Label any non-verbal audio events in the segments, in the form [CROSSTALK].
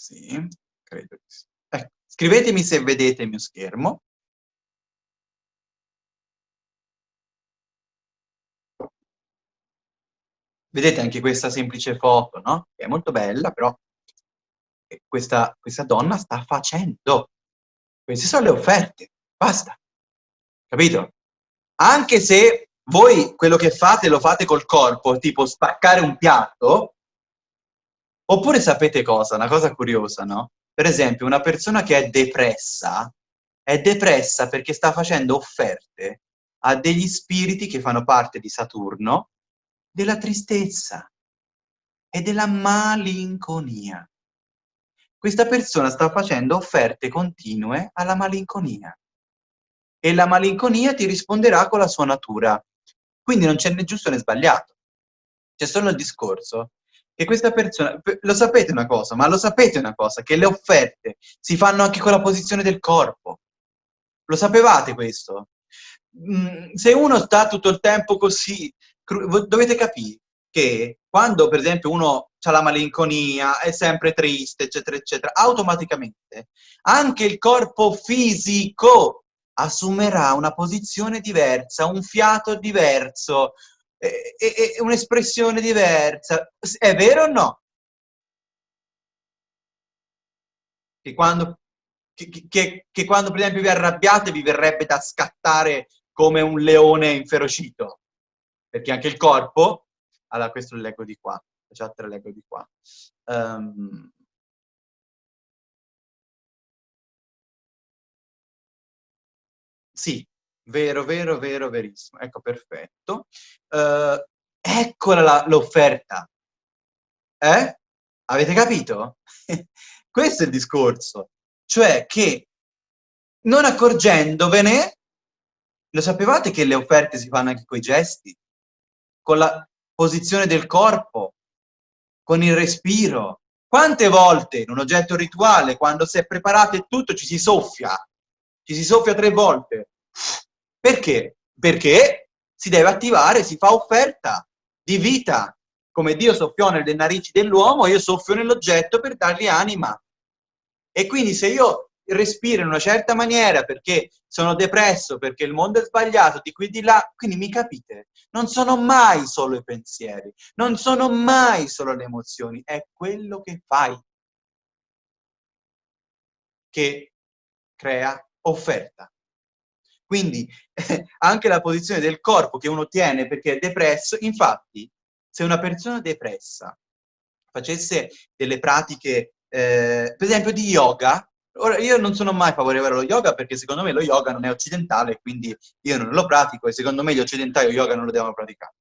Sì, credo di sì. Ecco, scrivetemi se vedete il mio schermo. Vedete anche questa semplice foto, no? Che è molto bella, però questa, questa donna sta facendo. Queste sono le offerte, basta. Capito? Anche se voi quello che fate lo fate col corpo, tipo spaccare un piatto, oppure sapete cosa? Una cosa curiosa, no? Per esempio, una persona che è depressa, è depressa perché sta facendo offerte a degli spiriti che fanno parte di Saturno, della tristezza e della malinconia. Questa persona sta facendo offerte continue alla malinconia e la malinconia ti risponderà con la sua natura. Quindi non c'è né giusto né sbagliato. C'è solo il discorso che questa persona... Lo sapete una cosa, ma lo sapete una cosa, che le offerte si fanno anche con la posizione del corpo. Lo sapevate questo? Mm, se uno sta tutto il tempo così, dovete capire che quando per esempio uno ha la malinconia, è sempre triste, eccetera, eccetera, automaticamente anche il corpo fisico assumerà una posizione diversa, un fiato diverso, e, e, e un'espressione diversa. È vero o no? Che quando, che, che, che quando per esempio vi arrabbiate vi verrebbe da scattare come un leone inferocito, perché anche il corpo, allora questo lo leggo di qua, la chat lo leggo di qua. Um, Sì, vero, vero, vero, verissimo. Ecco, perfetto. Uh, eccola l'offerta. Eh? Avete capito? [LAUGHS] Questo è il discorso. Cioè che non accorgendovene, lo sapevate che le offerte si fanno anche con i gesti? Con la posizione del corpo, con il respiro. Quante volte in un oggetto rituale, quando si è preparato e tutto, ci si soffia? Ci si soffia tre volte. Perché? Perché si deve attivare, si fa offerta di vita. Come Dio soffiò nelle narici dell'uomo, io soffio nell'oggetto per dargli anima. E quindi se io respiro in una certa maniera perché sono depresso, perché il mondo è sbagliato, di qui di là, quindi mi capite? Non sono mai solo i pensieri, non sono mai solo le emozioni, è quello che fai che crea offerta. Quindi [LAUGHS] anche la posizione del corpo che uno tiene perché è depresso, infatti se una persona depressa facesse delle pratiche, eh, per esempio di yoga, ora io non sono mai favorevole allo yoga perché secondo me lo yoga non è occidentale, quindi io non lo pratico e secondo me gli occidentali lo yoga non lo devono praticare.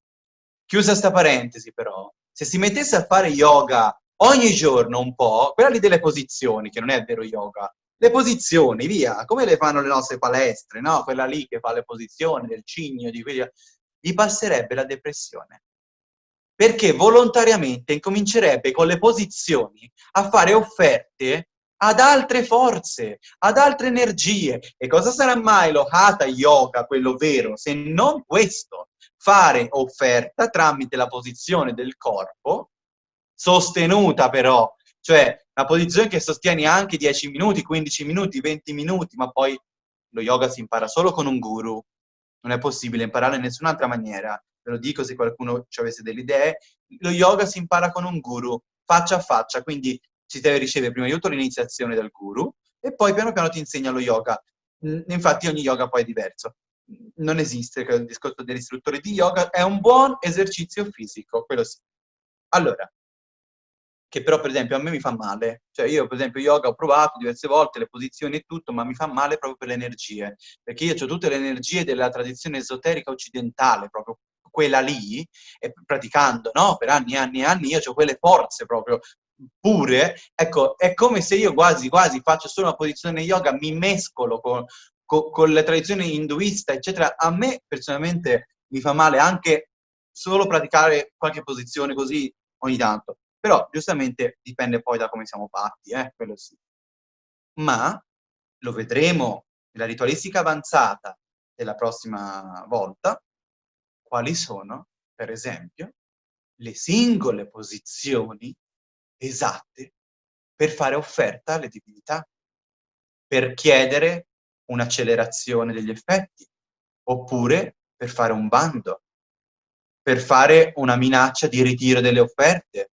Chiusa sta parentesi però, se si mettesse a fare yoga ogni giorno un po', quella lì delle posizioni, che non è vero yoga, le posizioni, via, come le fanno le nostre palestre, no? Quella lì che fa le posizioni del cigno, di quelli... gli passerebbe la depressione. Perché volontariamente incomincerebbe con le posizioni a fare offerte ad altre forze, ad altre energie. E cosa sarà mai lo Hatha Yoga, quello vero, se non questo? Fare offerta tramite la posizione del corpo, sostenuta però cioè una posizione che sostieni anche 10 minuti, 15 minuti, 20 minuti, ma poi lo yoga si impara solo con un guru, non è possibile imparare in nessun'altra maniera, ve lo dico se qualcuno ci avesse delle idee, lo yoga si impara con un guru, faccia a faccia, quindi si deve ricevere prima di tutto l'iniziazione dal guru e poi piano piano ti insegna lo yoga. Infatti ogni yoga poi è diverso. Non esiste il discorso dell'istruttore di yoga, è un buon esercizio fisico, quello sì. Allora, che però per esempio a me mi fa male. Cioè io per esempio yoga ho provato diverse volte, le posizioni e tutto, ma mi fa male proprio per le energie, perché io ho tutte le energie della tradizione esoterica occidentale, proprio quella lì, e praticando, no? Per anni e anni e anni io ho quelle forze proprio pure, ecco, è come se io quasi quasi faccio solo una posizione yoga, mi mescolo con, con, con la tradizione induista, eccetera. A me personalmente mi fa male anche solo praticare qualche posizione così ogni tanto. Però giustamente dipende poi da come siamo fatti, eh? quello sì. Ma lo vedremo nella ritualistica avanzata della prossima volta, quali sono, per esempio, le singole posizioni esatte per fare offerta alle divinità, per chiedere un'accelerazione degli effetti, oppure per fare un bando, per fare una minaccia di ritiro delle offerte.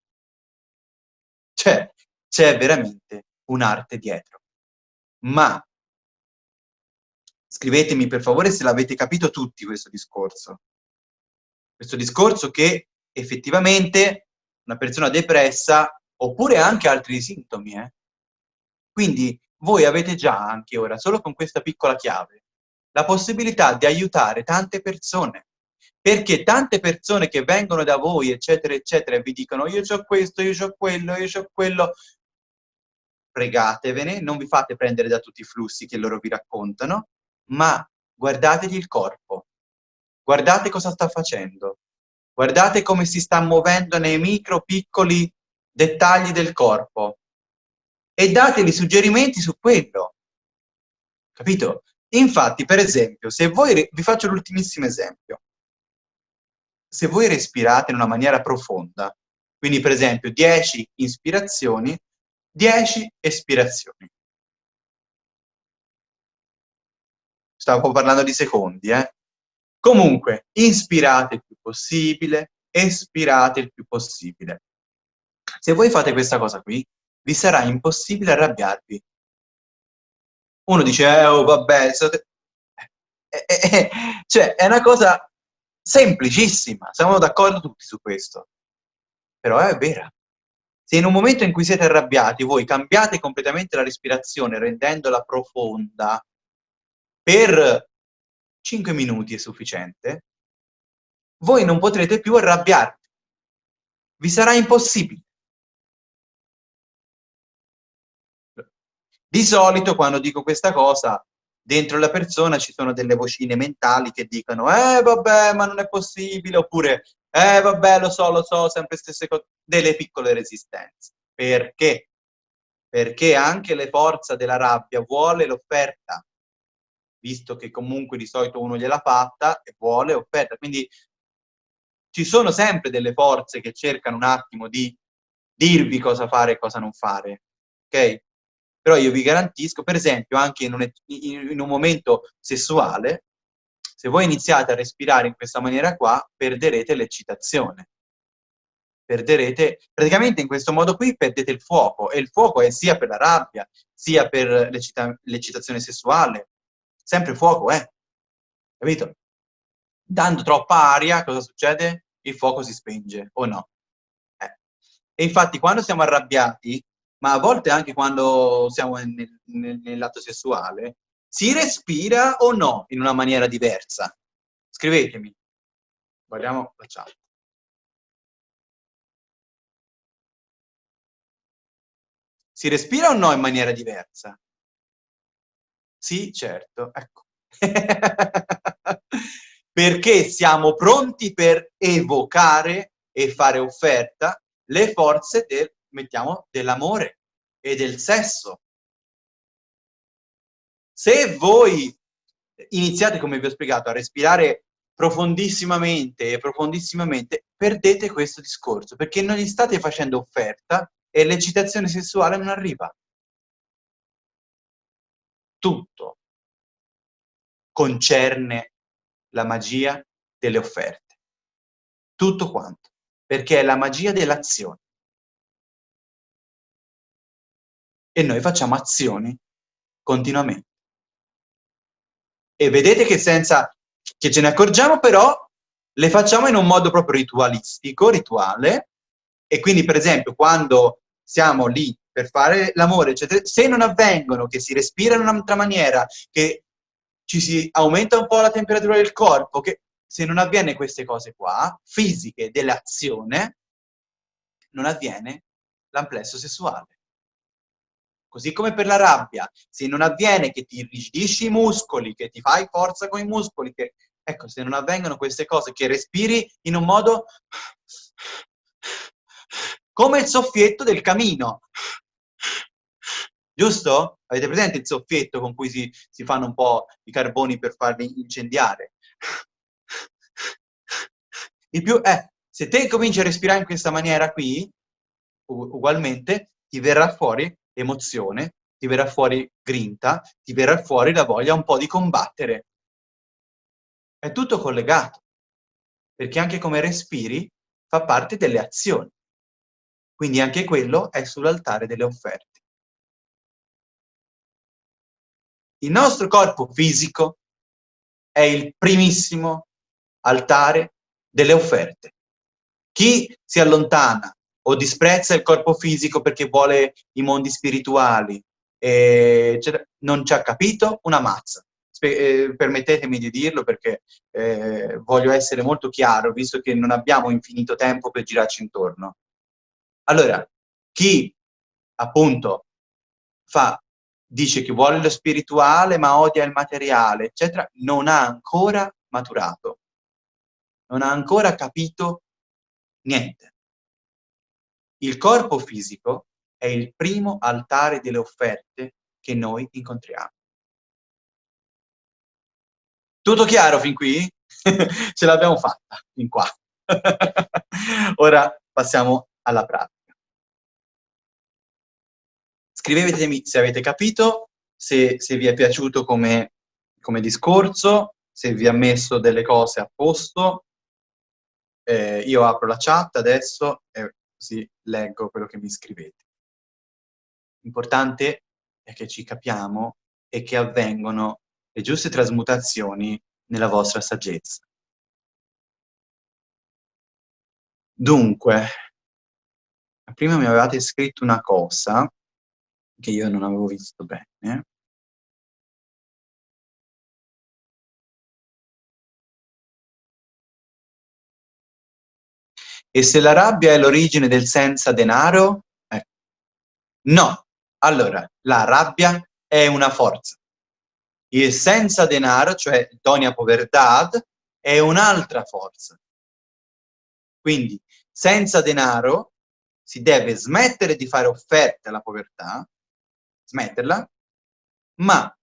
Cioè, c'è veramente un'arte dietro. Ma scrivetemi per favore se l'avete capito tutti questo discorso. Questo discorso che effettivamente una persona depressa, oppure anche altri sintomi, eh? Quindi voi avete già anche ora, solo con questa piccola chiave, la possibilità di aiutare tante persone. Perché tante persone che vengono da voi, eccetera, eccetera, e vi dicono io ho questo, io ho quello, io ho quello, pregatevene, non vi fate prendere da tutti i flussi che loro vi raccontano, ma guardategli il corpo, guardate cosa sta facendo, guardate come si sta muovendo nei micro piccoli dettagli del corpo. E dategli suggerimenti su quello, capito? Infatti, per esempio, se voi, vi faccio l'ultimissimo esempio, se voi respirate in una maniera profonda, quindi per esempio 10 ispirazioni, 10 espirazioni. Stavo parlando di secondi, eh? Comunque, inspirate il più possibile, espirate il più possibile. Se voi fate questa cosa qui, vi sarà impossibile arrabbiarvi. Uno dice, eh, oh, vabbè, state... [LAUGHS] eh, eh, eh, cioè, è una cosa semplicissima, siamo d'accordo tutti su questo. Però è vera. Se in un momento in cui siete arrabbiati voi cambiate completamente la respirazione rendendola profonda, per 5 minuti è sufficiente, voi non potrete più arrabbiarvi. Vi sarà impossibile. Di solito quando dico questa cosa, dentro la persona ci sono delle vocine mentali che dicono eh vabbè ma non è possibile, oppure eh vabbè lo so, lo so, sempre stesse cose, delle piccole resistenze. Perché? Perché anche le forze della rabbia vuole l'offerta, visto che comunque di solito uno gliela fatta e vuole offerta. Quindi ci sono sempre delle forze che cercano un attimo di dirvi cosa fare e cosa non fare, ok? Però io vi garantisco, per esempio, anche in un, in un momento sessuale, se voi iniziate a respirare in questa maniera qua, perderete l'eccitazione. Perderete, praticamente in questo modo qui perdete il fuoco, e il fuoco è sia per la rabbia, sia per l'eccitazione sessuale, sempre fuoco, eh? Capito? Dando troppa aria, cosa succede? Il fuoco si spenge, o no? Eh. E infatti quando siamo arrabbiati, ma a volte anche quando siamo nel, nel, nell'atto sessuale, si respira o no in una maniera diversa? Scrivetemi. Guardiamo la chat. Si respira o no in maniera diversa? Sì, certo, ecco. [LAUGHS] Perché siamo pronti per evocare e fare offerta le forze del, mettiamo, dell'amore e del sesso. Se voi iniziate, come vi ho spiegato, a respirare profondissimamente e profondissimamente, perdete questo discorso, perché non gli state facendo offerta e l'eccitazione sessuale non arriva tutto concerne la magia delle offerte. Tutto quanto. Perché è la magia dell'azione. E noi facciamo azioni continuamente. E vedete che senza che ce ne accorgiamo, però, le facciamo in un modo proprio ritualistico, rituale, e quindi, per esempio, quando siamo lì per fare l'amore, eccetera, se non avvengono, che si respira in un'altra maniera, che ci si aumenta un po' la temperatura del corpo, che se non avviene queste cose qua, fisiche dell'azione, non avviene l'amplesso sessuale. Così come per la rabbia, se non avviene che ti irrigidisci i muscoli, che ti fai forza con i muscoli, che, ecco, se non avvengono queste cose, che respiri in un modo come il soffietto del camino. Giusto? Avete presente il soffietto con cui si, si fanno un po' i carboni per farli incendiare? Il più, eh, se te cominci a respirare in questa maniera qui, ugualmente, ti verrà fuori emozione, ti verrà fuori grinta, ti verrà fuori la voglia un po' di combattere. È tutto collegato, perché anche come respiri fa parte delle azioni. Quindi anche quello è sull'altare delle offerte. Il nostro corpo fisico è il primissimo altare delle offerte. Chi si allontana o disprezza il corpo fisico perché vuole i mondi spirituali, eh, non ci ha capito una mazza. Eh, permettetemi di dirlo perché eh, voglio essere molto chiaro, visto che non abbiamo infinito tempo per girarci intorno. Allora, chi appunto fa, dice che vuole lo spirituale ma odia il materiale, eccetera, non ha ancora maturato, non ha ancora capito niente. Il corpo fisico è il primo altare delle offerte che noi incontriamo. Tutto chiaro fin qui? [LAUGHS] Ce l'abbiamo fatta, fin qua. [LAUGHS] Ora passiamo alla pratica. Scrivetemi se avete capito, se, se vi è piaciuto come, come, discorso, se vi ha messo delle cose a posto. Eh, io apro la chat adesso e così leggo quello che mi scrivete. L'importante è che ci capiamo e che avvengono le giuste trasmutazioni nella vostra saggezza. Dunque, prima mi avevate scritto una cosa che io non avevo visto bene. E se la rabbia è l'origine del senza denaro? Eh. No. Allora, la rabbia è una forza. Il senza denaro, cioè donia poverdad, è un'altra forza. Quindi, senza denaro si deve smettere di fare offerte alla povertà, smetterla, ma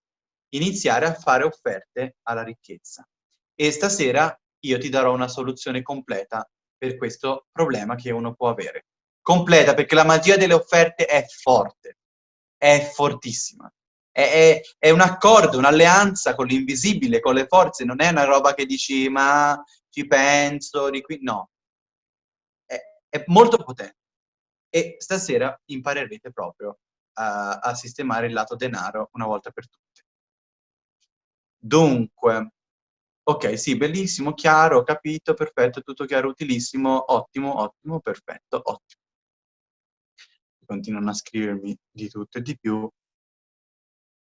iniziare a fare offerte alla ricchezza. E stasera io ti darò una soluzione completa per questo problema che uno può avere. Completa, perché la magia delle offerte è forte, è fortissima. È, è, è un accordo, un'alleanza con l'invisibile, con le forze, non è una roba che dici ma ci penso, di qui, no. È, è molto potente. E stasera imparerete proprio a, a sistemare il lato denaro una volta per tutte. Dunque, Ok, sì, bellissimo, chiaro, capito, perfetto, tutto chiaro, utilissimo, ottimo, ottimo, perfetto, ottimo. Continuano a scrivermi di tutto e di più,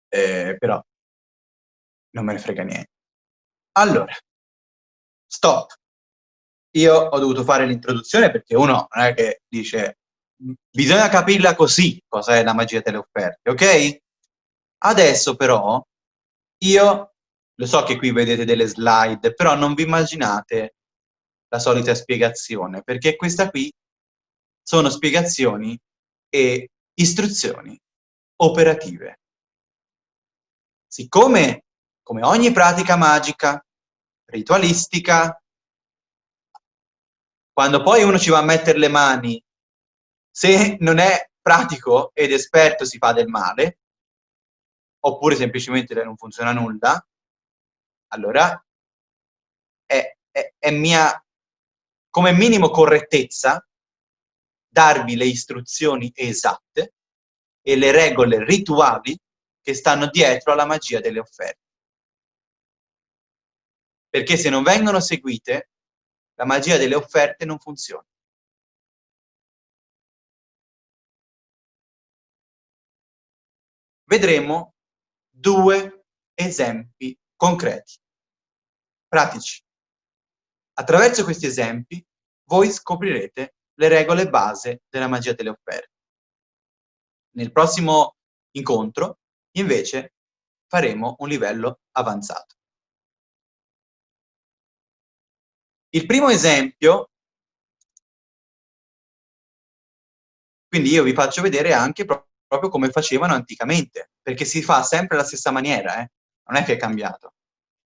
eh, però non me ne frega niente. Allora, stop. Io ho dovuto fare l'introduzione perché uno non è che dice bisogna capirla così, cosa è la magia delle offerte, ok? Adesso però io lo so che qui vedete delle slide, però non vi immaginate la solita spiegazione, perché questa qui sono spiegazioni e istruzioni operative. Siccome, come ogni pratica magica, ritualistica, quando poi uno ci va a mettere le mani, se non è pratico ed esperto si fa del male, oppure semplicemente non funziona nulla, allora è, è, è mia, come minimo correttezza, darvi le istruzioni esatte e le regole rituali che stanno dietro alla magia delle offerte. Perché se non vengono seguite, la magia delle offerte non funziona. Vedremo due esempi concreti, pratici. Attraverso questi esempi voi scoprirete le regole base della magia delle offerte. Nel prossimo incontro, invece, faremo un livello avanzato. Il primo esempio, quindi io vi faccio vedere anche proprio come facevano anticamente, perché si fa sempre la stessa maniera, eh? Non è che è cambiato.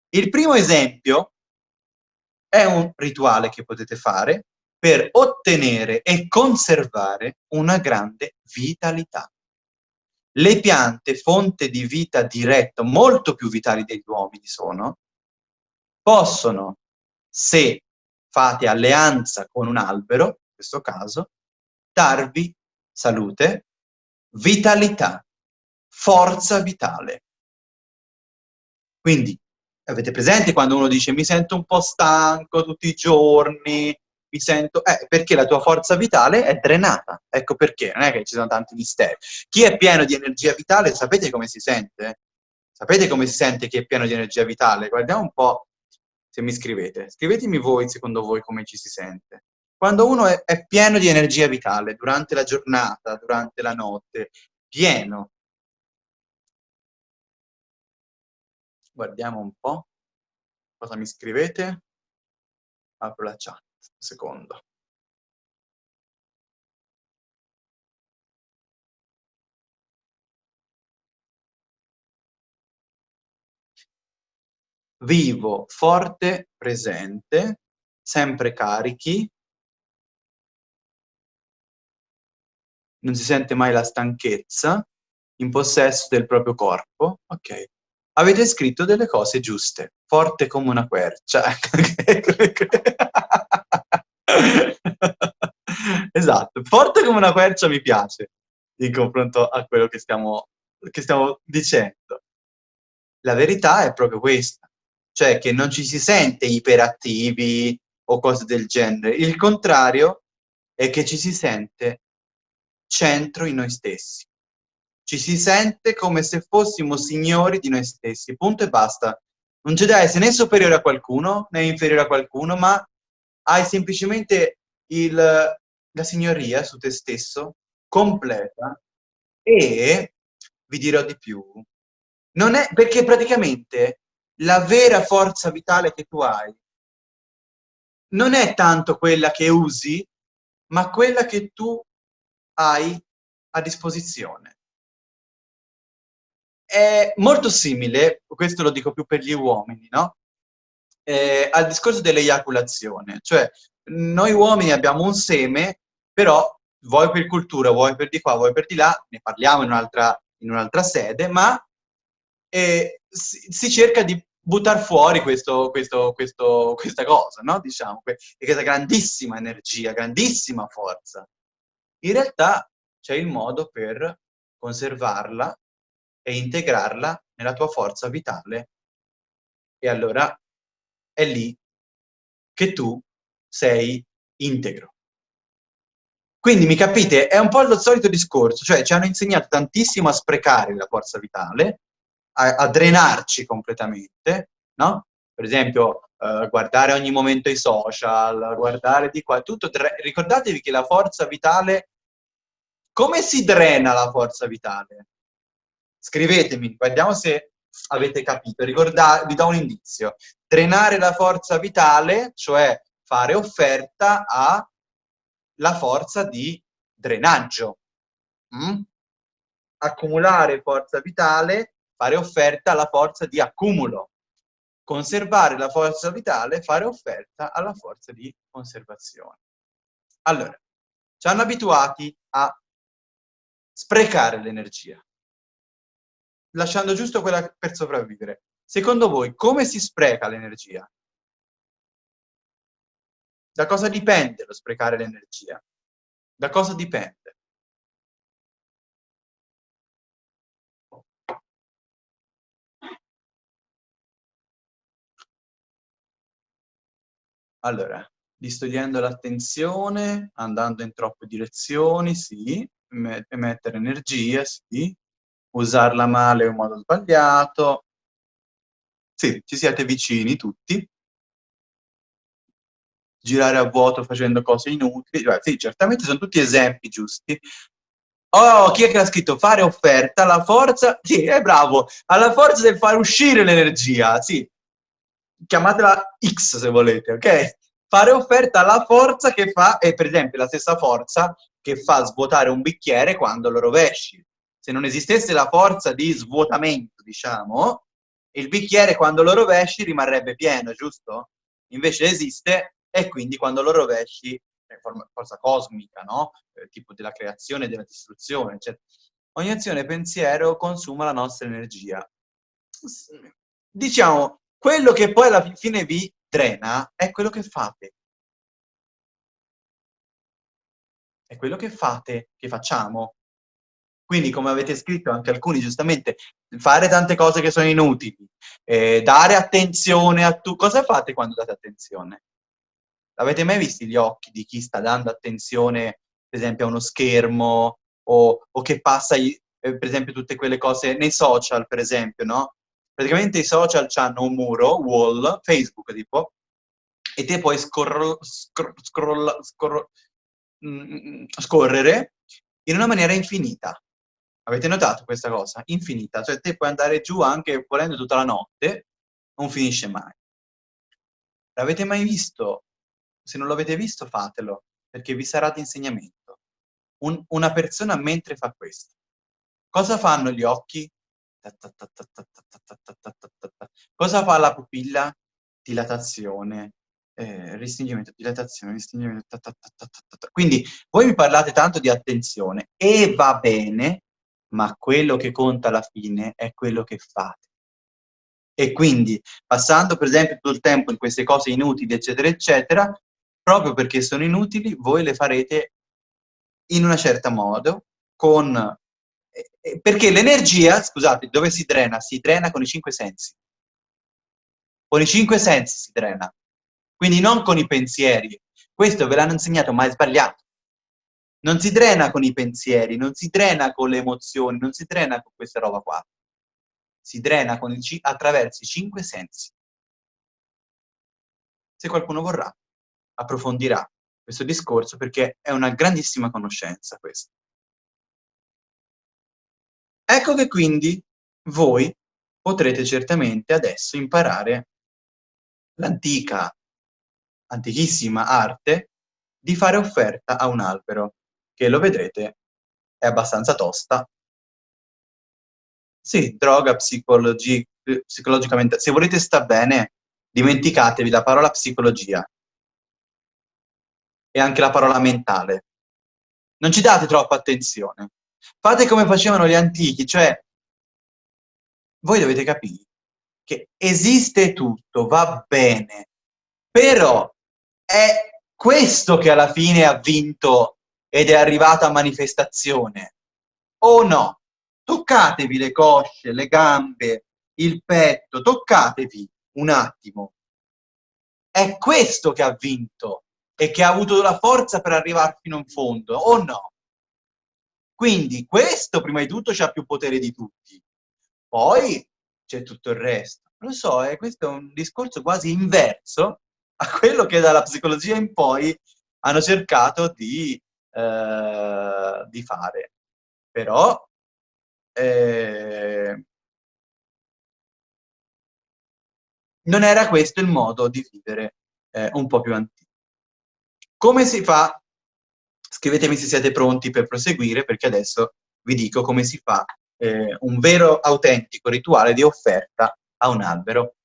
Il primo esempio è un rituale che potete fare, per ottenere e conservare una grande vitalità. Le piante, fonte di vita diretta, molto più vitali degli uomini sono, possono, se fate alleanza con un albero, in questo caso, darvi salute, vitalità, forza vitale. Quindi, avete presente quando uno dice mi sento un po' stanco tutti i giorni, mi sento... Eh, perché la tua forza vitale è drenata. Ecco perché, non è che ci sono tanti misteri. Chi è pieno di energia vitale, sapete come si sente? Sapete come si sente chi è pieno di energia vitale? Guardiamo un po' se mi scrivete. Scrivetemi voi, secondo voi, come ci si sente. Quando uno è, è pieno di energia vitale, durante la giornata, durante la notte, pieno. Guardiamo un po' cosa mi scrivete. Apro la chat secondo. Vivo, forte, presente, sempre carichi, non si sente mai la stanchezza, in possesso del proprio corpo, ok. Avete scritto delle cose giuste, forte come una quercia. [LAUGHS] esatto, forte come una quercia mi piace in confronto a quello che stiamo, che stiamo dicendo. La verità è proprio questa, cioè che non ci si sente iperattivi o cose del genere. Il contrario è che ci si sente centro in noi stessi. Ci si sente come se fossimo signori di noi stessi, punto e basta. Non c'è da essere né superiore a qualcuno, né inferiore a qualcuno, ma hai semplicemente il, la signoria su te stesso, completa, e vi dirò di più, non è, perché praticamente la vera forza vitale che tu hai non è tanto quella che usi, ma quella che tu hai a disposizione. È molto simile, questo lo dico più per gli uomini, no? eh, al discorso dell'eiaculazione, cioè noi uomini abbiamo un seme, però vuoi per cultura, vuoi per di qua, vuoi per di là, ne parliamo in un'altra un sede, ma eh, si, si, cerca di buttare fuori questo, questo, questo, questa cosa, no? Diciamo, questa grandissima energia, grandissima forza. In realtà c'è il modo per conservarla e integrarla nella tua forza vitale e allora è lì che tu sei integro. Quindi mi capite, è un po' lo solito discorso, cioè ci hanno insegnato tantissimo a sprecare la forza vitale, a, a drenarci completamente, no? Per esempio, eh, guardare ogni momento i social, guardare di qua, tutto, ricordatevi che la forza vitale, come si drena la forza vitale? Scrivetemi, guardiamo se avete capito. Ricordate, vi do un indizio. Drenare la forza vitale, cioè fare offerta alla forza di drenaggio. Mm? Accumulare forza vitale, fare offerta alla forza di accumulo. Conservare la forza vitale, fare offerta alla forza di conservazione. Allora, ci hanno abituati a sprecare l'energia lasciando giusto quella per sopravvivere. Secondo voi, come si spreca l'energia? Da cosa dipende lo sprecare l'energia? Da cosa dipende? Allora, distogliendo l'attenzione, andando in troppe direzioni, sì, emettere energia, sì, usarla male in modo sbagliato. Sì, ci siete vicini tutti. Girare a vuoto facendo cose inutili. Beh, sì, certamente sono tutti esempi giusti. Oh, chi è che ha scritto? Fare offerta alla forza... Sì, è bravo. Alla forza del fare uscire l'energia, sì. Chiamatela X se volete, ok? Fare offerta alla forza che fa, è per esempio la stessa forza che fa svuotare un bicchiere quando lo rovesci se non esistesse la forza di svuotamento, diciamo, il bicchiere quando lo rovesci rimarrebbe pieno, giusto? Invece esiste e quindi quando lo rovesci forza cosmica, no? Eh, tipo della creazione della distruzione, eccetera. Ogni azione pensiero consuma la nostra energia. Diciamo, quello che poi alla fine vi drena è quello che fate. È quello che fate, che facciamo. Quindi, come avete scritto anche alcuni, giustamente, fare tante cose che sono inutili, eh, dare attenzione a tu... Cosa fate quando date attenzione? Avete mai visto gli occhi di chi sta dando attenzione, per esempio, a uno schermo o, o che passa, eh, per esempio, tutte quelle cose nei social, per esempio, no? Praticamente i social hanno un muro, wall, Facebook tipo, e te puoi scroll, scroll, scroll, scroll, mm, scorrere in una maniera infinita. Avete notato questa cosa? Infinita. Cioè te puoi andare giù anche volendo tutta la notte, non finisce mai. L'avete mai visto se non l'avete visto, fatelo, perché vi sarà di insegnamento. Un, una persona mentre fa questo. Cosa fanno gli occhi? Cosa fa la pupilla? Dilatazione, eh, restringimento, dilatazione, restringimento. Quindi voi mi parlate tanto di attenzione e va bene, ma quello che conta alla fine è quello che fate. E quindi, passando per esempio tutto il tempo in queste cose inutili, eccetera, eccetera, proprio perché sono inutili, voi le farete in una certa modo, con... Perché l'energia, scusate, dove si drena? Si drena con i cinque sensi. Con i cinque sensi si drena. Quindi non con i pensieri. Questo ve l'hanno insegnato, ma è sbagliato. Non si drena con i pensieri, non si drena con le emozioni, non si drena con questa roba qua. Si drena i, attraverso i cinque sensi. Se qualcuno vorrà approfondirà questo discorso perché è una grandissima conoscenza questa. Ecco che quindi voi potrete certamente adesso imparare l'antica, antichissima arte di fare offerta a un albero, che lo vedrete è abbastanza tosta. Sì, droga, psicologi psicologicamente. Se volete sta bene, dimenticatevi la parola psicologia e anche la parola mentale. Non ci date troppa attenzione. Fate come facevano gli antichi, cioè voi dovete capire che esiste tutto, va bene, però è questo che alla fine ha vinto ed è arrivato a manifestazione, o no? Toccatevi le cosce, le gambe, il petto, toccatevi un attimo. È questo che ha vinto e che ha avuto la forza per arrivare fino in fondo, o no? Quindi questo, prima di tutto, ha più potere di tutti. Poi c'è tutto il resto. Lo so, eh, questo è un discorso quasi inverso a quello che dalla psicologia in poi hanno cercato di, eh, di fare. Però eh, non era questo il modo di vivere eh, un po' più antico. Come si fa? Scrivetemi se siete pronti per proseguire, perché adesso vi dico come si fa eh, un vero, autentico rituale di offerta a un albero.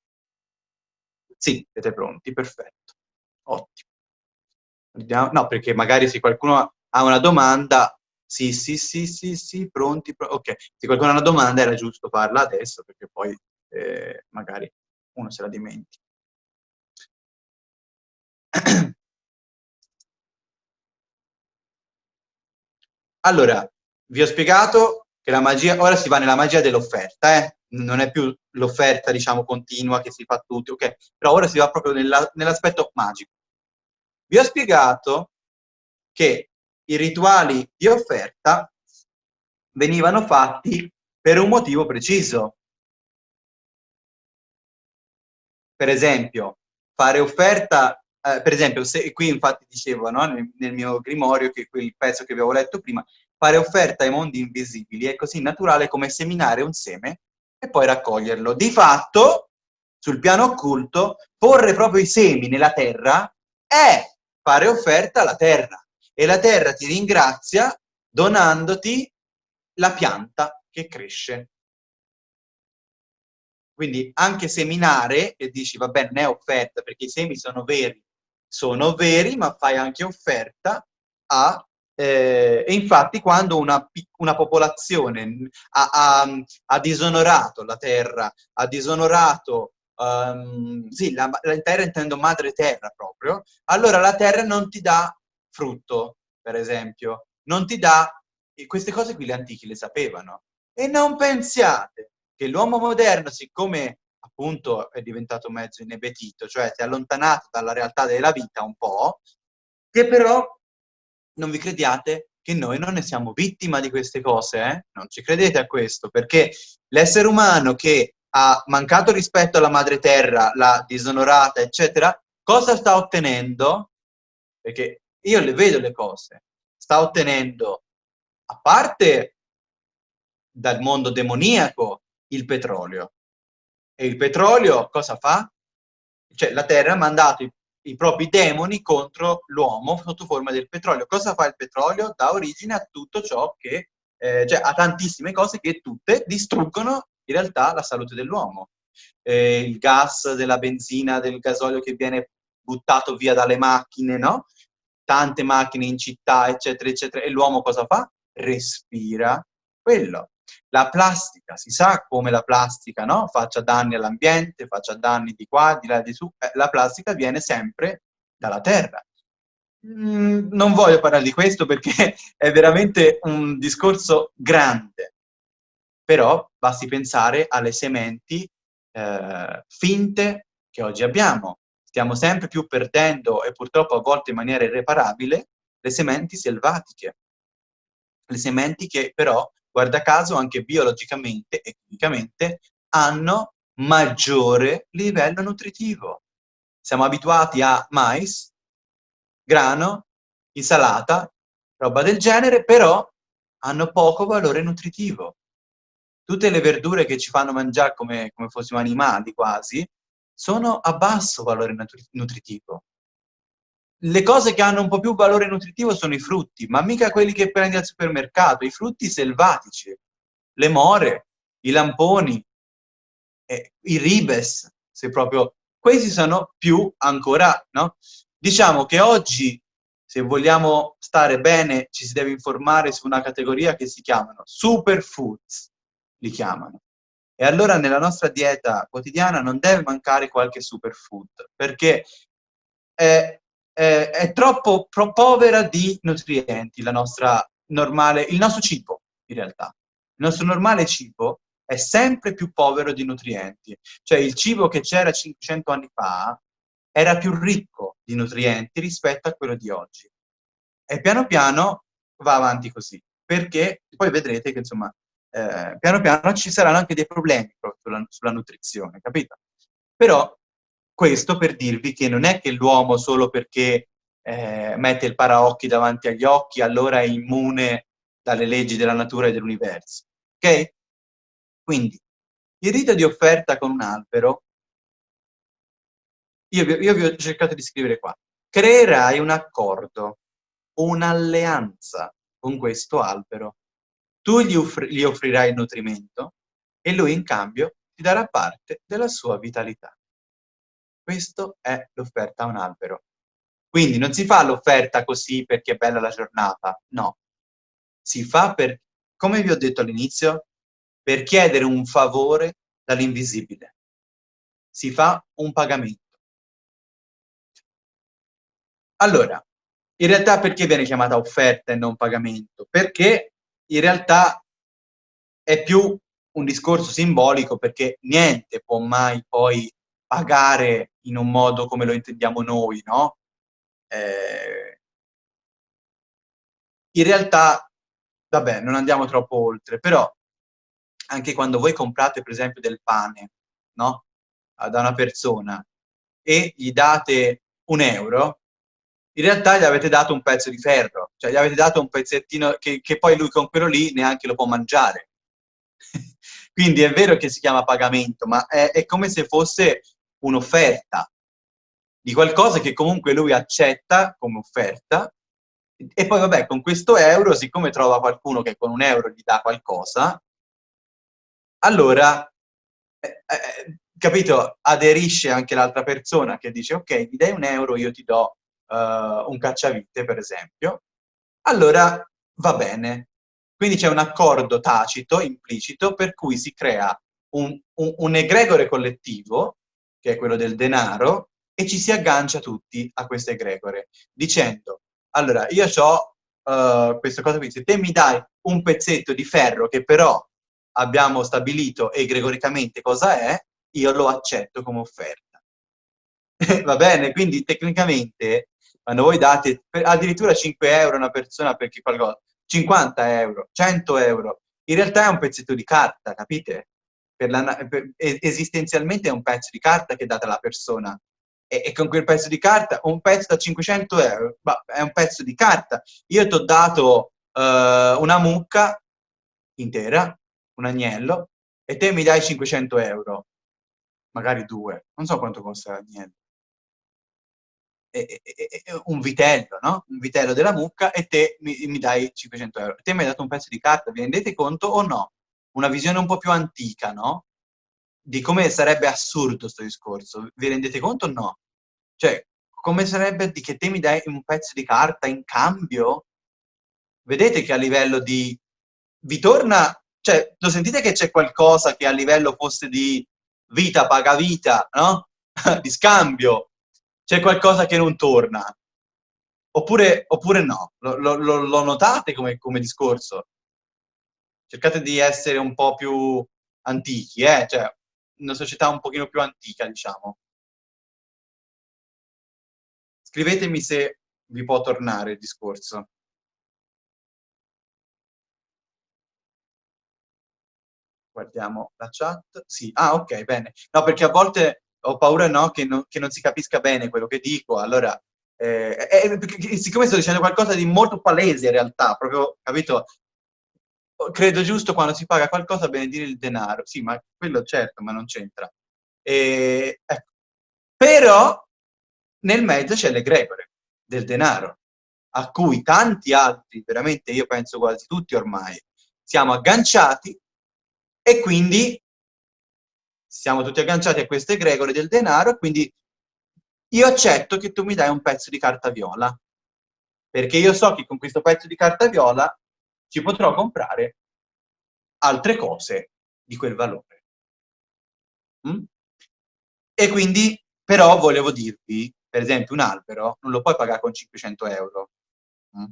Sì, siete pronti, perfetto. Ottimo. No, perché magari se qualcuno ha una domanda, sì, sì, sì, sì, sì, pronti, pro ok. Se qualcuno ha una domanda era giusto farla adesso, perché poi eh, magari uno se la dimentica. [CLEARS THROAT] Allora, vi ho spiegato che la magia, ora si va nella magia dell'offerta, eh? non è più l'offerta, diciamo, continua che si fa tutti, ok? Però ora si va proprio nell'aspetto magico. Vi ho spiegato che i rituali di offerta venivano fatti per un motivo preciso. Per esempio, fare offerta eh, per esempio, se, qui infatti dicevo no, nel, nel, mio grimorio, che quel pezzo che avevo letto prima, fare offerta ai mondi invisibili è così naturale come seminare un seme e poi raccoglierlo. Di fatto, sul piano occulto, porre proprio i semi nella terra è fare offerta alla terra e la terra ti ringrazia donandoti la pianta che cresce. Quindi anche seminare, e dici, va bene, non è offerta perché i semi sono veri, sono veri, ma fai anche offerta a... Eh, e infatti quando una, una popolazione ha, ha, ha, disonorato la terra, ha disonorato, um, sì, la, la terra intendo madre terra proprio, allora la terra non ti dà frutto, per esempio, non ti dà... E queste cose qui gli antichi le sapevano. E non pensiate che l'uomo moderno, siccome appunto è diventato mezzo inebetito, cioè si è allontanato dalla realtà della vita un po', che però non vi crediate che noi non ne siamo vittima di queste cose, eh? Non ci credete a questo, perché l'essere umano che ha mancato rispetto alla madre terra, l'ha disonorata, eccetera, cosa sta ottenendo? Perché io le vedo le cose. Sta ottenendo, a parte dal mondo demoniaco, il petrolio. E il petrolio cosa fa? Cioè la Terra ha mandato i, i propri demoni contro l'uomo sotto forma del petrolio. Cosa fa il petrolio? Dà origine a tutto ciò che, eh, cioè a tantissime cose che tutte distruggono in realtà la salute dell'uomo. Eh, il gas della benzina, del gasolio che viene buttato via dalle macchine, no? Tante macchine in città, eccetera, eccetera. E l'uomo cosa fa? Respira quello. La plastica, si sa come la plastica no? faccia danni all'ambiente, faccia danni di qua, di là, di su. Eh, la plastica viene sempre dalla terra. Mm, non voglio parlare di questo perché [LAUGHS] è veramente un discorso grande, però basti pensare alle sementi eh, finte che oggi abbiamo. Stiamo sempre più perdendo, e purtroppo a volte in maniera irreparabile, le sementi selvatiche. Le sementi che però guarda caso anche biologicamente e chimicamente, hanno maggiore livello nutritivo. Siamo abituati a mais, grano, insalata, roba del genere, però hanno poco valore nutritivo. Tutte le verdure che ci fanno mangiare come, come fossimo animali quasi, sono a basso valore nutritivo le cose che hanno un po' più valore nutritivo sono i frutti, ma mica quelli che prendi al supermercato, i frutti selvatici, le more, i lamponi, eh, i ribes, se proprio... Questi sono più ancora, no? Diciamo che oggi, se vogliamo stare bene, ci si deve informare su una categoria che si chiamano superfoods, li chiamano. E allora nella nostra dieta quotidiana non deve mancare qualche superfood, perché è eh, è troppo povera di nutrienti la nostra normale, il nostro cibo, in realtà. Il nostro normale cibo è sempre più povero di nutrienti. Cioè il cibo che c'era 500 anni fa era più ricco di nutrienti rispetto a quello di oggi. E piano piano va avanti così, perché poi vedrete che insomma eh, piano piano ci saranno anche dei problemi sulla, sulla nutrizione, capito? Però questo per dirvi che non è che l'uomo solo perché eh, mette il paraocchi davanti agli occhi allora è immune dalle leggi della natura e dell'universo. Ok? Quindi, il rito di offerta con un albero, io, io vi ho cercato di scrivere qua, creerai un accordo, un'alleanza con questo albero. Tu gli, offri, gli offrirai nutrimento e lui in cambio ti darà parte della sua vitalità. Questo è l'offerta a un albero. Quindi non si fa l'offerta così perché è bella la giornata, no. Si fa per, come vi ho detto all'inizio, per chiedere un favore dall'invisibile. Si fa un pagamento. Allora, in realtà perché viene chiamata offerta e non pagamento? Perché in realtà è più un discorso simbolico perché niente può mai poi pagare in un modo come lo intendiamo noi, no? Eh, in realtà, vabbè, non andiamo troppo oltre, però anche quando voi comprate per esempio del pane, no? Da una persona e gli date un euro, in realtà gli avete dato un pezzo di ferro, cioè gli avete dato un pezzettino che, che poi lui con quello lì neanche lo può mangiare. [LAUGHS] Quindi è vero che si chiama pagamento, ma è, è come se fosse un'offerta di qualcosa che comunque lui accetta come offerta e poi vabbè con questo euro siccome trova qualcuno che con un euro gli dà qualcosa allora eh, eh, capito aderisce anche l'altra persona che dice ok mi dai un euro io ti do uh, un cacciavite, per esempio, allora va bene. Quindi c'è un accordo tacito, implicito, per cui si crea un, un, un egregore collettivo, che è quello del denaro, e ci si aggancia tutti a questo egregore, dicendo, allora, io ho uh, questa cosa qui, se te mi dai un pezzetto di ferro che però abbiamo stabilito egregoricamente cosa è, io lo accetto come offerta. [LAUGHS] Va bene? Quindi tecnicamente, quando voi date addirittura 5 euro a una persona perché qualcosa, 50 euro, 100 euro, in realtà è un pezzetto di carta, capite? Per la, per, esistenzialmente è un pezzo di carta che date alla persona. E, e, con quel pezzo di carta, un pezzo da 500 euro, è un pezzo di carta. Io ti ho dato uh, una mucca intera, un agnello, e te mi dai 500 euro, magari due, non so quanto costa l'agnello. Un vitello, no? Un vitello della mucca e te mi, mi, dai 500 euro. Te mi hai dato un pezzo di carta, vi rendete conto o no? Una visione un po' più antica, no? Di come sarebbe assurdo questo discorso. Vi rendete conto o no? Cioè, come sarebbe di che te mi dai un pezzo di carta in cambio? Vedete che a livello di... Vi torna cioè, lo sentite che c'è qualcosa che a livello fosse di vita paga vita, no? [LAUGHS] di scambio, c'è qualcosa che non torna. Oppure, oppure no, lo, lo, lo notate come, come, discorso? Cercate di essere un po' più antichi, eh? cioè una società un pochino più antica, diciamo. Scrivetemi se vi può tornare il discorso. guardiamo la chat. Sì, ah ok, bene. No, perché a volte ho paura no, che, non, che non si capisca bene quello che dico, allora... Eh, eh, siccome sto dicendo qualcosa di molto palese in realtà, proprio, capito? Credo giusto quando si paga qualcosa benedire il denaro. Sì, ma quello certo, ma non c'entra. ecco. Però nel mezzo c'è l'egregore del denaro, a cui tanti altri, veramente io penso quasi tutti ormai, siamo agganciati e quindi siamo tutti agganciati a queste egregore del denaro, quindi io accetto che tu mi dai un pezzo di carta viola, perché io so che con questo pezzo di carta viola ci potrò comprare altre cose di quel valore. Mm? E quindi, però, volevo dirvi, per esempio, un albero non lo puoi pagare con 500 euro. Mm?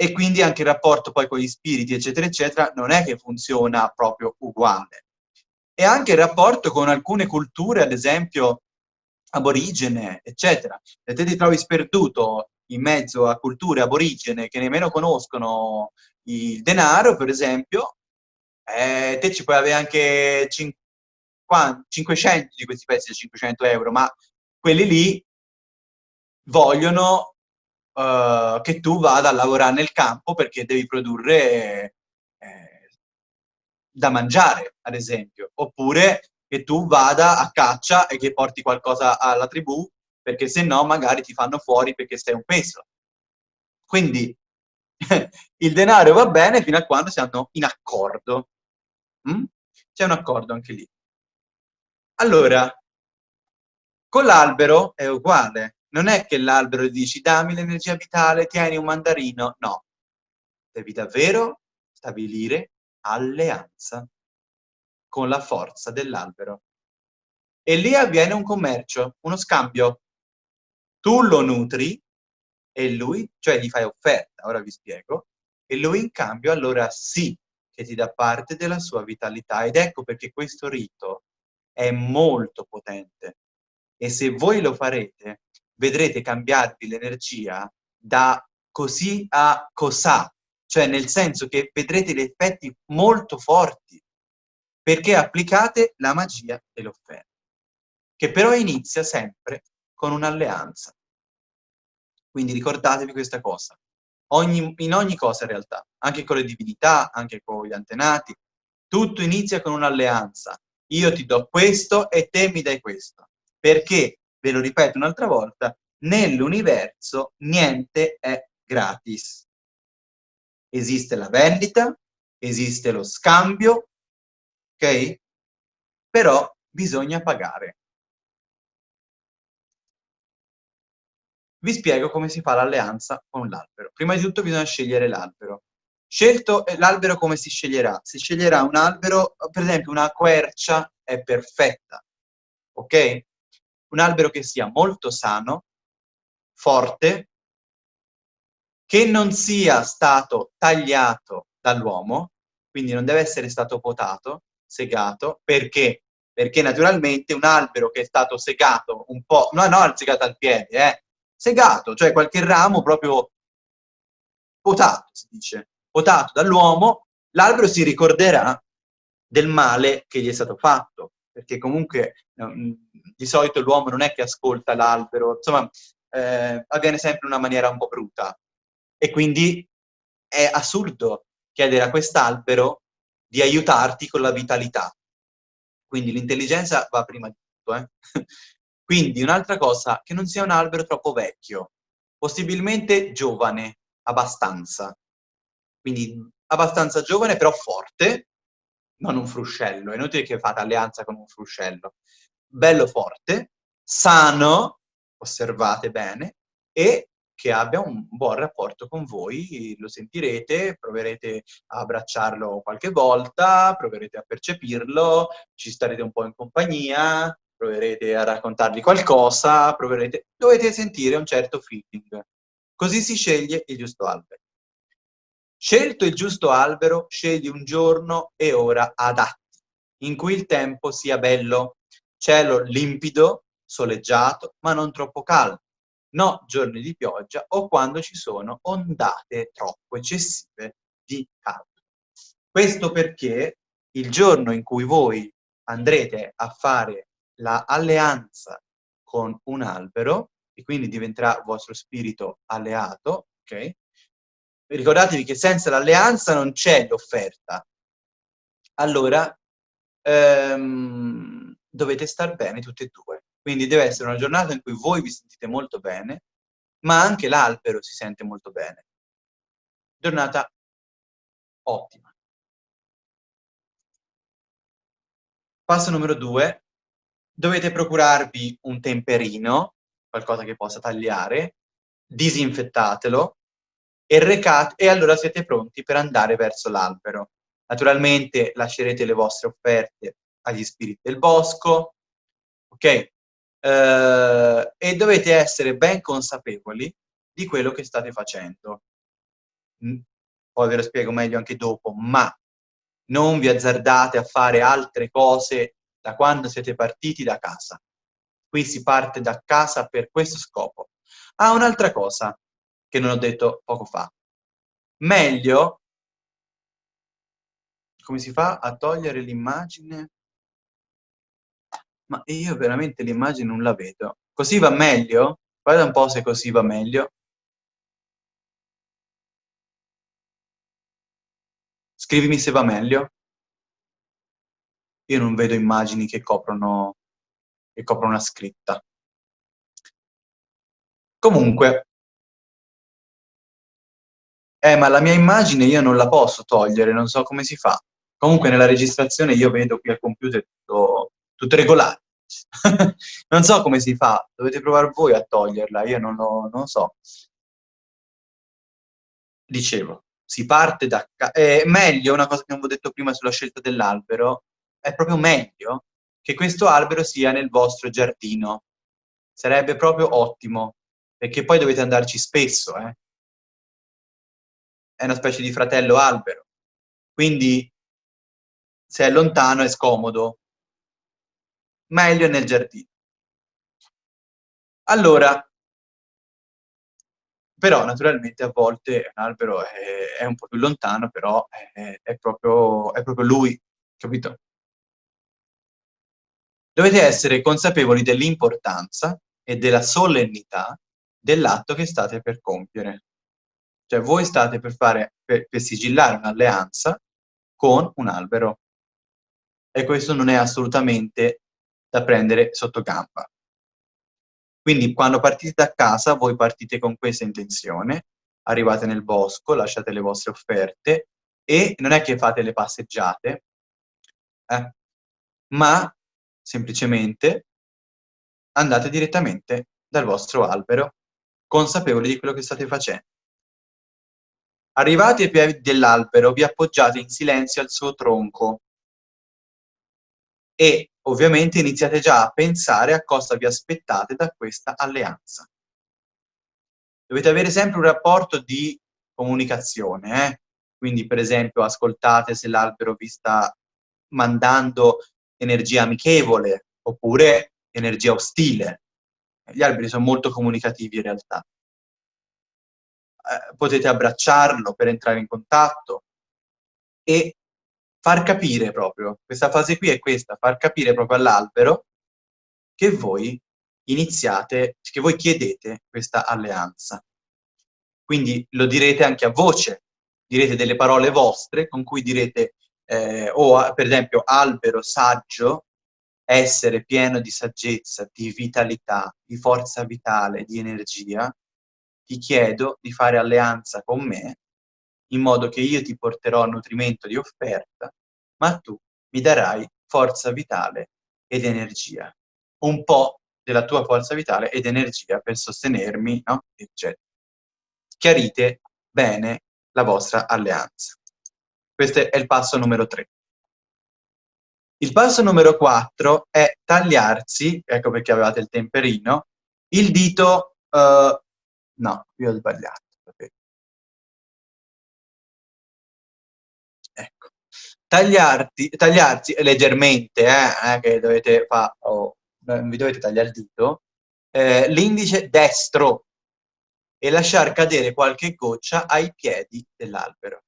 e quindi anche il rapporto poi con gli spiriti, eccetera, eccetera, non è che funziona proprio uguale. E anche il rapporto con alcune culture, ad esempio aborigene, eccetera. Se te ti trovi sperduto in mezzo a culture aborigene che nemmeno conoscono il denaro, per esempio, eh, te ci puoi avere anche 50, 500 di questi pezzi da 500 euro, ma quelli lì vogliono uh, che tu vada a lavorare nel campo perché devi produrre eh, da mangiare, ad esempio, oppure che tu vada a caccia e che porti qualcosa alla tribù, perché se no magari ti fanno fuori perché sei un peso. Quindi [LAUGHS] il denaro va bene fino a quando siamo in accordo. Mm? C'è un accordo anche lì. Allora, con l'albero è uguale non è che l'albero dici dammi l'energia vitale, tieni un mandarino, no. Devi davvero stabilire alleanza con la forza dell'albero. E lì avviene un commercio, uno scambio. Tu lo nutri e lui, cioè gli fai offerta, ora vi spiego, e lui in cambio allora sì che ti dà parte della sua vitalità. Ed ecco perché questo rito è molto potente. E se voi lo farete, vedrete cambiarvi l'energia da così a cosà, cioè nel senso che vedrete gli effetti molto forti, perché applicate la magia dell'offerta, che però inizia sempre con un'alleanza. Quindi ricordatevi questa cosa, ogni, in ogni cosa in realtà, anche con le divinità, anche con gli antenati, tutto inizia con un'alleanza. Io ti do questo e te mi dai questo. Perché ve lo ripeto un'altra volta, nell'universo niente è gratis. Esiste la vendita, esiste lo scambio, ok? Però bisogna pagare. vi spiego come si fa l'alleanza con l'albero. Prima di tutto bisogna scegliere l'albero. Scelto eh, l'albero come si sceglierà? Si sceglierà un albero, per esempio una quercia è perfetta, ok? Un albero che sia molto sano, forte, che non sia stato tagliato dall'uomo, quindi non deve essere stato potato, segato, perché? Perché naturalmente un albero che è stato segato un po', no, no, segato al piede, eh, segato, cioè qualche ramo proprio potato, si dice, potato dall'uomo, l'albero si ricorderà del male che gli è stato fatto, perché comunque di solito l'uomo non è che ascolta l'albero, insomma, eh, avviene sempre in una maniera un po' bruta. E quindi è assurdo chiedere a quest'albero di aiutarti con la vitalità. Quindi l'intelligenza va prima di tutto. Eh? [LAUGHS] Quindi un'altra cosa, che non sia un albero troppo vecchio, possibilmente giovane, abbastanza. Quindi abbastanza giovane, però forte, non un fruscello, è inutile che fate alleanza con un fruscello. Bello forte, sano, osservate bene, e che abbia un buon rapporto con voi, lo sentirete, proverete a abbracciarlo qualche volta, proverete a percepirlo, ci starete un po' in compagnia, proverete a raccontargli qualcosa, proverete... dovete sentire un certo feeling. Così si sceglie il giusto albero. Scelto il giusto albero, scegli un giorno e ora adatti, in cui il tempo sia bello, cielo limpido, soleggiato, ma non troppo caldo no giorni di pioggia o quando ci sono ondate troppo eccessive di caldo. Questo perché il giorno in cui voi andrete a fare l'alleanza con un albero, e quindi diventerà vostro spirito alleato, ok? Ricordatevi che senza l'alleanza non c'è l'offerta. Allora, ehm, dovete star bene tutti e due. Quindi deve essere una giornata in cui voi vi sentite molto bene, ma anche l'albero si sente molto bene. Giornata ottima. Passo numero due. Dovete procurarvi un temperino, qualcosa che possa tagliare, disinfettatelo e recate, e allora siete pronti per andare verso l'albero. Naturalmente lascerete le vostre offerte agli spiriti del bosco, ok? Eh, e dovete essere ben consapevoli di quello che state facendo. Mm, poi ve lo spiego meglio anche dopo, ma non vi azzardate a fare altre cose da quando siete partiti da casa. Qui si parte da casa per questo scopo. Ah, un'altra cosa che non ho detto poco fa. Meglio, come si fa a togliere l'immagine? Ma io veramente l'immagine non la vedo. Così va meglio? Guarda un po' se così va meglio. Scrivimi se va meglio. Io non vedo immagini che coprono, che coprono una scritta. Comunque, eh, ma la mia immagine io non la posso togliere, non so come si fa. Comunque nella registrazione io vedo qui al computer tutto, tutto regolare. [LAUGHS] non so come si fa, dovete provare voi a toglierla, io non lo non so. Dicevo, si parte da... È meglio, una cosa che non vi ho detto prima sulla scelta dell'albero, è proprio meglio che questo albero sia nel vostro giardino. Sarebbe proprio ottimo, perché poi dovete andarci spesso, eh. È una specie di fratello albero. Quindi, se è lontano è scomodo, meglio nel giardino. Allora, però naturalmente a volte un albero è, è un po' più lontano, però è, è, proprio, è proprio lui, capito? Dovete essere consapevoli dell'importanza e della solennità dell'atto che state per compiere. Cioè voi state per, fare, per, per sigillare un'alleanza con un albero. E questo non è assolutamente da prendere sotto gamba. Quindi quando partite da casa, voi partite con questa intenzione, arrivate nel bosco, lasciate le vostre offerte e non è che fate le passeggiate, eh, ma semplicemente andate direttamente dal vostro albero consapevoli di quello che state facendo. Arrivati ai piedi dell'albero, vi appoggiate in silenzio al suo tronco e ovviamente iniziate già a pensare a cosa vi aspettate da questa alleanza. Dovete avere sempre un rapporto di comunicazione, eh? quindi per esempio ascoltate se l'albero vi sta mandando energia amichevole oppure energia ostile. Gli alberi sono molto comunicativi in realtà. Eh, potete abbracciarlo per entrare in contatto e far capire proprio, questa fase qui è questa, far capire proprio all'albero che voi iniziate, che voi chiedete questa alleanza. Quindi lo direte anche a voce, direte delle parole vostre con cui direte, eh, o per esempio, albero saggio, essere pieno di saggezza, di vitalità, di forza vitale, di energia, ti chiedo di fare alleanza con me in modo che io ti porterò nutrimento di offerta, ma tu mi darai forza vitale ed energia. Un po' della tua forza vitale ed energia per sostenermi, no? eccetera. Chiarite bene la vostra alleanza. Questo è il passo numero 3. Il passo numero 4 è tagliarsi, ecco perché avevate il temperino, il dito, uh, no, io ho sbagliato. Ecco. Tagliarti, tagliarsi leggermente, eh, eh, che dovete fare, oh, vi dovete tagliare il dito, eh, l'indice destro e lasciar cadere qualche goccia ai piedi dell'albero.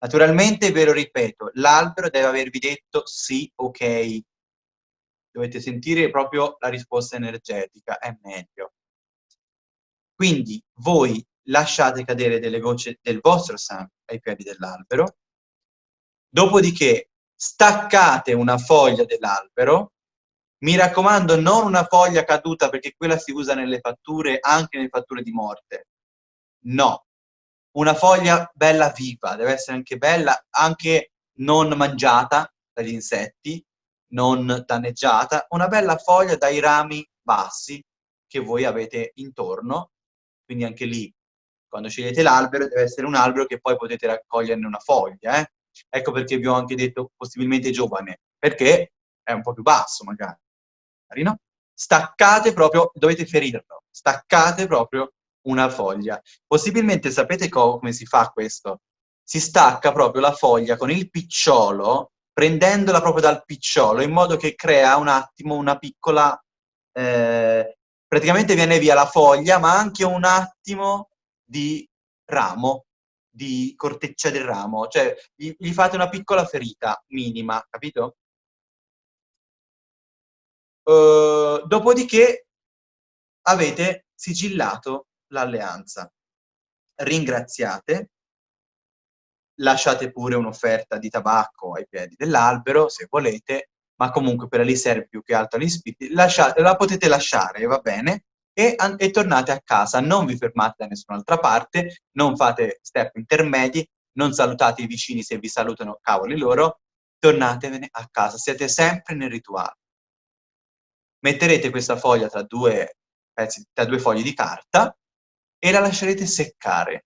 Naturalmente, ve lo ripeto, l'albero deve avervi detto sì, ok. Dovete sentire proprio la risposta energetica, è meglio. Quindi voi lasciate cadere delle gocce del vostro sangue ai piedi dell'albero, dopodiché staccate una foglia dell'albero, mi raccomando non una foglia caduta perché quella si usa nelle fatture, anche nelle fatture di morte. No, una foglia bella viva, deve essere anche bella, anche non mangiata dagli insetti, non danneggiata, una bella foglia dai rami bassi che voi avete intorno, quindi anche lì, quando scegliete l'albero, deve essere un albero che poi potete raccoglierne una foglia, eh? Ecco perché vi ho anche detto possibilmente giovane, perché è un po' più basso magari, no? Staccate proprio, dovete ferirlo, staccate proprio una foglia. Possibilmente sapete come si fa questo? Si stacca proprio la foglia con il picciolo, prendendola proprio dal picciolo, in modo che crea un attimo una piccola... Eh, praticamente viene via la foglia, ma anche un attimo di ramo, di corteccia del ramo. Cioè, gli, gli fate una piccola ferita minima, capito? Uh, dopodiché avete sigillato l'alleanza. Ringraziate, lasciate pure un'offerta di tabacco ai piedi dell'albero, se volete, ma comunque per lì serve più che altro agli spiriti, la potete lasciare, va bene, e, e, tornate a casa, non vi fermate da nessun'altra parte, non fate step intermedi, non salutate i vicini se vi salutano, cavoli loro, tornatevene a casa, siete sempre nel rituale. Metterete questa foglia tra due, pezzi, tra due fogli di carta e la lascerete seccare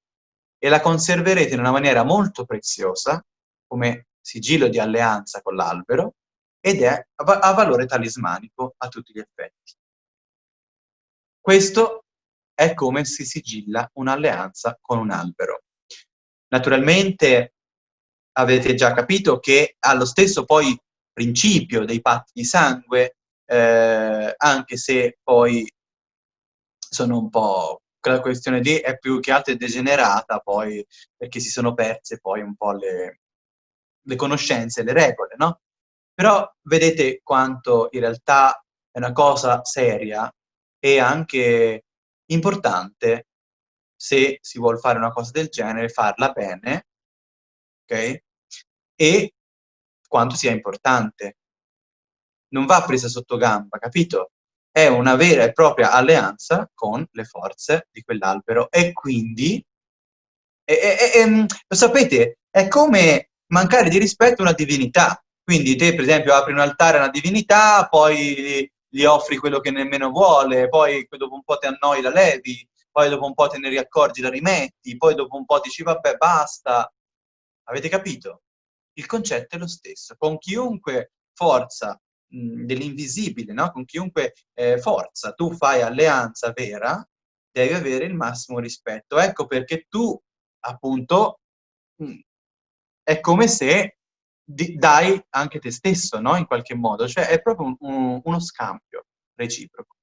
e la conserverete in una maniera molto preziosa, come sigillo di alleanza con l'albero, ed è a valore talismanico a tutti gli effetti. Questo è come si sigilla un'alleanza con un albero. Naturalmente avete già capito che ha lo stesso poi principio dei patti di sangue, eh, anche se poi sono un po' la questione lì è più che altro degenerata poi, perché si sono perse poi un po' le, le conoscenze, le regole, no? Però vedete quanto in realtà è una cosa seria e anche importante se si vuole fare una cosa del genere, farla bene, ok? E quanto sia importante. Non va presa sotto gamba, capito? è una vera e propria alleanza con le forze di quell'albero e quindi, e, e, e, mm, lo sapete, è come mancare di rispetto a una divinità. Quindi te, per esempio, apri un altare a una divinità, poi gli offri quello che nemmeno vuole, poi dopo un po' ti annoi la levi, poi dopo un po' te ne riaccorgi, la rimetti, poi dopo un po' dici vabbè basta. Avete capito? Il concetto è lo stesso. Con chiunque forza dell'invisibile, no? con chiunque eh, forza tu fai alleanza vera, devi avere il massimo rispetto. Ecco perché tu, appunto, è come se dai anche te stesso, no? In qualche modo, cioè è proprio un, un, uno scambio reciproco.